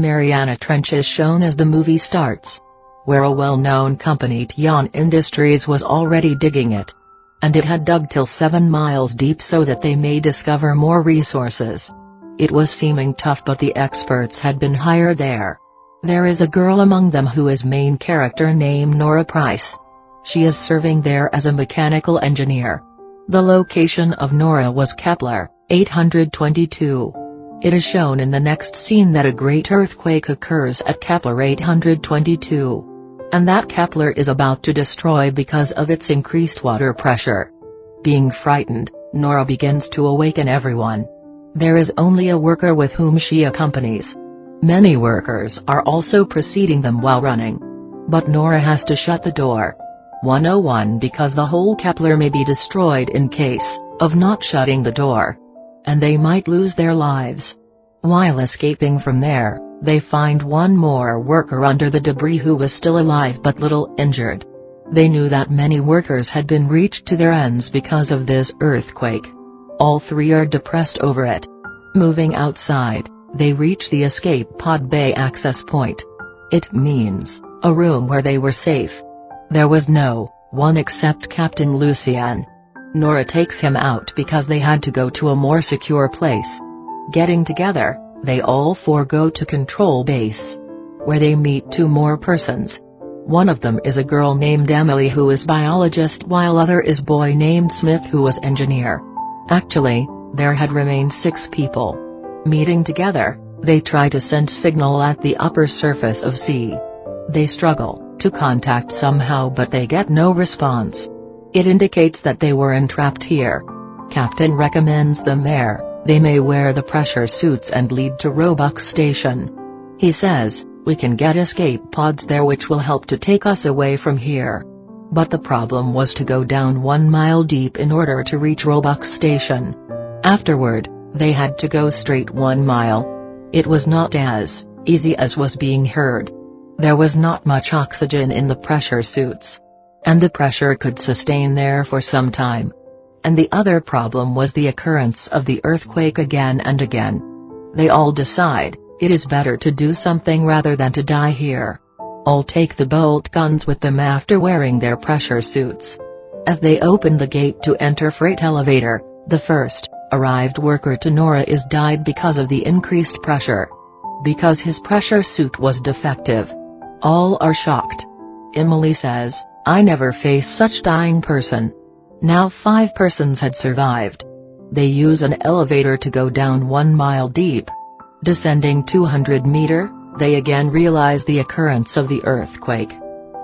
Mariana Trench is shown as the movie starts. Where a well-known company Tian Industries was already digging it. And it had dug till 7 miles deep so that they may discover more resources. It was seeming tough but the experts had been hired there. There is a girl among them who is main character named Nora Price. She is serving there as a mechanical engineer. The location of Nora was Kepler, 822. It is shown in the next scene that a great earthquake occurs at Kepler 822. And that Kepler is about to destroy because of its increased water pressure. Being frightened, Nora begins to awaken everyone. There is only a worker with whom she accompanies. Many workers are also preceding them while running. But Nora has to shut the door. 101 because the whole Kepler may be destroyed in case of not shutting the door. And they might lose their lives. While escaping from there, they find one more worker under the debris who was still alive but little injured. They knew that many workers had been reached to their ends because of this earthquake. All three are depressed over it. Moving outside, they reach the escape pod bay access point. It means, a room where they were safe. There was no one except Captain Lucien. Nora takes him out because they had to go to a more secure place. Getting together, they all four go to control base. Where they meet two more persons. One of them is a girl named Emily who is biologist while other is boy named Smith who was engineer. Actually, there had remained six people. Meeting together, they try to send signal at the upper surface of sea. They struggle to contact somehow but they get no response. It indicates that they were entrapped here. Captain recommends them there, they may wear the pressure suits and lead to Roebuck Station. He says, we can get escape pods there which will help to take us away from here. But the problem was to go down one mile deep in order to reach Roebuck Station. Afterward, they had to go straight one mile. It was not as easy as was being heard. There was not much oxygen in the pressure suits. And the pressure could sustain there for some time. And the other problem was the occurrence of the earthquake again and again. They all decide, it is better to do something rather than to die here. All take the bolt guns with them after wearing their pressure suits. As they open the gate to enter freight elevator, the first, arrived worker to Nora is died because of the increased pressure. Because his pressure suit was defective. All are shocked. Emily says, I never face such dying person. Now five persons had survived. They use an elevator to go down one mile deep. Descending 200 meter, they again realize the occurrence of the earthquake.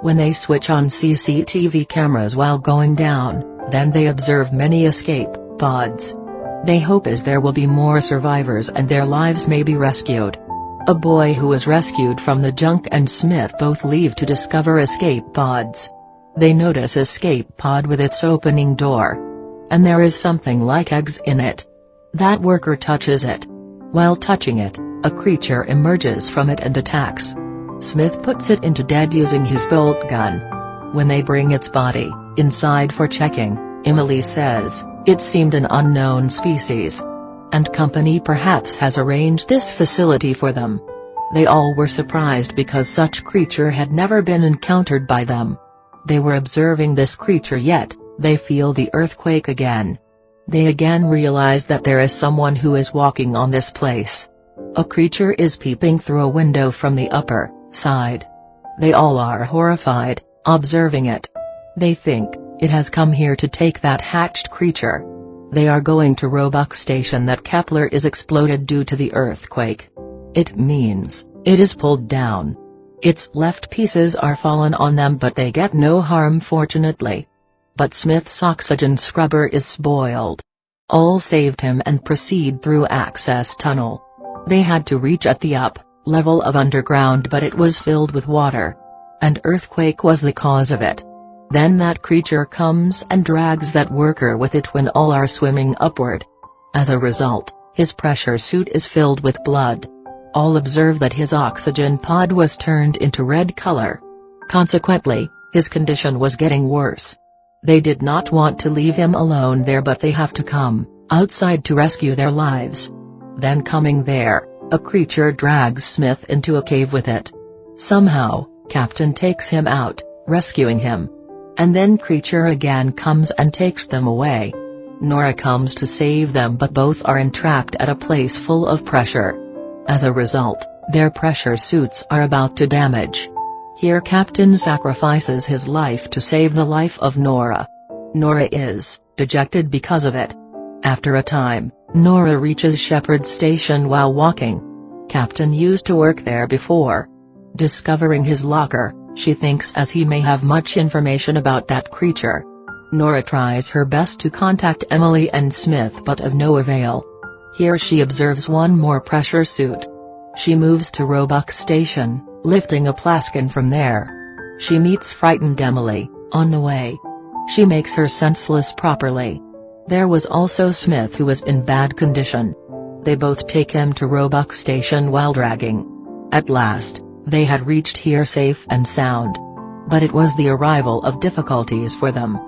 When they switch on CCTV cameras while going down, then they observe many escape pods. They hope as there will be more survivors and their lives may be rescued. A boy who was rescued from the junk and Smith both leave to discover escape pods. They notice escape pod with its opening door. And there is something like eggs in it. That worker touches it. While touching it, a creature emerges from it and attacks. Smith puts it into dead using his bolt gun. When they bring its body inside for checking, Emily says, it seemed an unknown species. And company perhaps has arranged this facility for them. They all were surprised because such creature had never been encountered by them. They were observing this creature yet, they feel the earthquake again. They again realize that there is someone who is walking on this place. A creature is peeping through a window from the upper side. They all are horrified, observing it. They think, it has come here to take that hatched creature. They are going to Roebuck Station that Kepler is exploded due to the earthquake. It means, it is pulled down. Its left pieces are fallen on them but they get no harm fortunately. But Smith's oxygen scrubber is spoiled. All saved him and proceed through access tunnel. They had to reach at the up level of underground but it was filled with water. And earthquake was the cause of it. Then that creature comes and drags that worker with it when all are swimming upward. As a result, his pressure suit is filled with blood. All observe that his oxygen pod was turned into red color. Consequently, his condition was getting worse. They did not want to leave him alone there but they have to come outside to rescue their lives. Then coming there, A creature drags Smith into a cave with it. Somehow, Captain takes him out, rescuing him. And then creature again comes and takes them away. Nora comes to save them but both are entrapped at a place full of pressure. As a result, their pressure suits are about to damage. Here Captain sacrifices his life to save the life of Nora. Nora is, dejected because of it. After a time, Nora reaches Shepherd Station while walking. Captain used to work there before. Discovering his locker, she thinks as he may have much information about that creature. Nora tries her best to contact Emily and Smith but of no avail. Here she observes one more pressure suit. She moves to Roebuck Station, lifting a plaskin from there. She meets frightened Emily, on the way. She makes her senseless properly. There was also Smith who was in bad condition. They both take him to Roebuck Station while dragging. At last, they had reached here safe and sound. But it was the arrival of difficulties for them.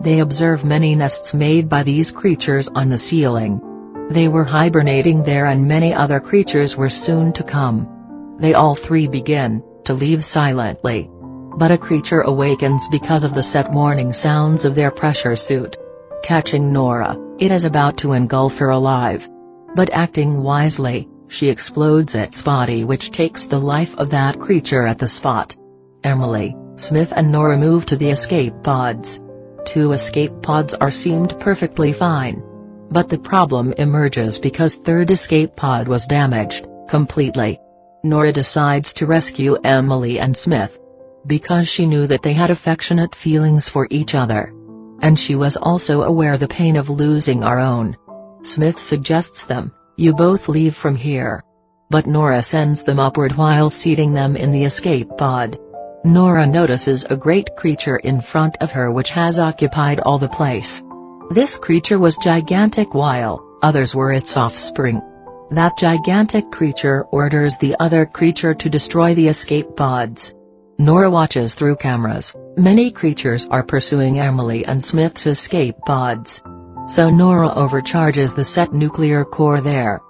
They observe many nests made by these creatures on the ceiling. They were hibernating there and many other creatures were soon to come. They all three begin, to leave silently. But a creature awakens because of the set warning sounds of their pressure suit. Catching Nora, it is about to engulf her alive. But acting wisely, she explodes its body which takes the life of that creature at the spot. Emily, Smith and Nora move to the escape pods. Two escape pods are seemed perfectly fine. But the problem emerges because third escape pod was damaged, completely. Nora decides to rescue Emily and Smith. Because she knew that they had affectionate feelings for each other. And she was also aware the pain of losing our own. Smith suggests them, you both leave from here. But Nora sends them upward while seating them in the escape pod. Nora notices a great creature in front of her which has occupied all the place. This creature was gigantic while, others were its offspring. That gigantic creature orders the other creature to destroy the escape pods. Nora watches through cameras, many creatures are pursuing Emily and Smith's escape pods. So Nora overcharges the set nuclear core there.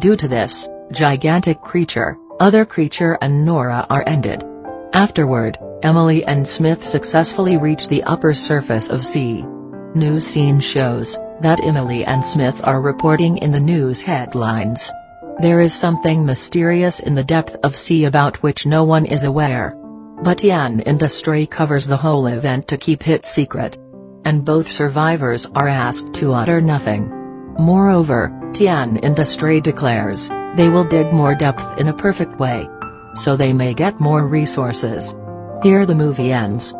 Due to this, gigantic creature, other creature and Nora are ended. Afterward, Emily and Smith successfully reach the upper surface of sea. News scene shows, that Emily and Smith are reporting in the news headlines. There is something mysterious in the depth of sea about which no one is aware. But Tian Industry covers the whole event to keep it secret. And both survivors are asked to utter nothing. Moreover, Tian Industry declares, they will dig more depth in a perfect way. So they may get more resources. Here the movie ends.